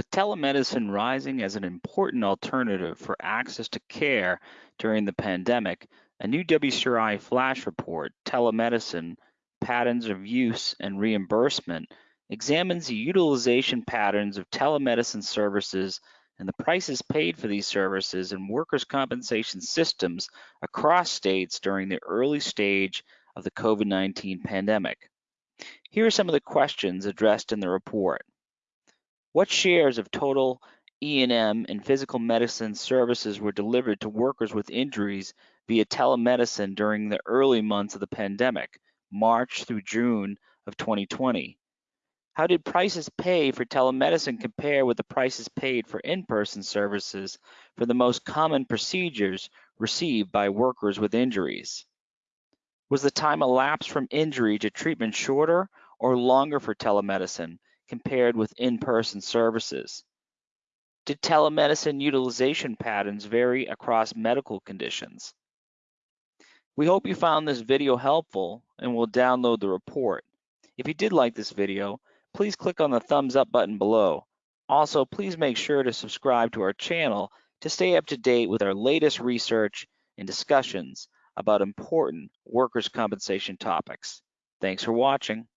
With telemedicine rising as an important alternative for access to care during the pandemic, a new WCRI flash report, Telemedicine, Patterns of Use and Reimbursement, examines the utilization patterns of telemedicine services and the prices paid for these services and workers' compensation systems across states during the early stage of the COVID-19 pandemic. Here are some of the questions addressed in the report. What shares of total E&M and physical medicine services were delivered to workers with injuries via telemedicine during the early months of the pandemic, March through June of 2020? How did prices paid for telemedicine compare with the prices paid for in-person services for the most common procedures received by workers with injuries? Was the time elapsed from injury to treatment shorter or longer for telemedicine compared with in-person services? Did telemedicine utilization patterns vary across medical conditions? We hope you found this video helpful and will download the report. If you did like this video, please click on the thumbs up button below. Also, please make sure to subscribe to our channel to stay up to date with our latest research and discussions about important workers' compensation topics. Thanks for watching.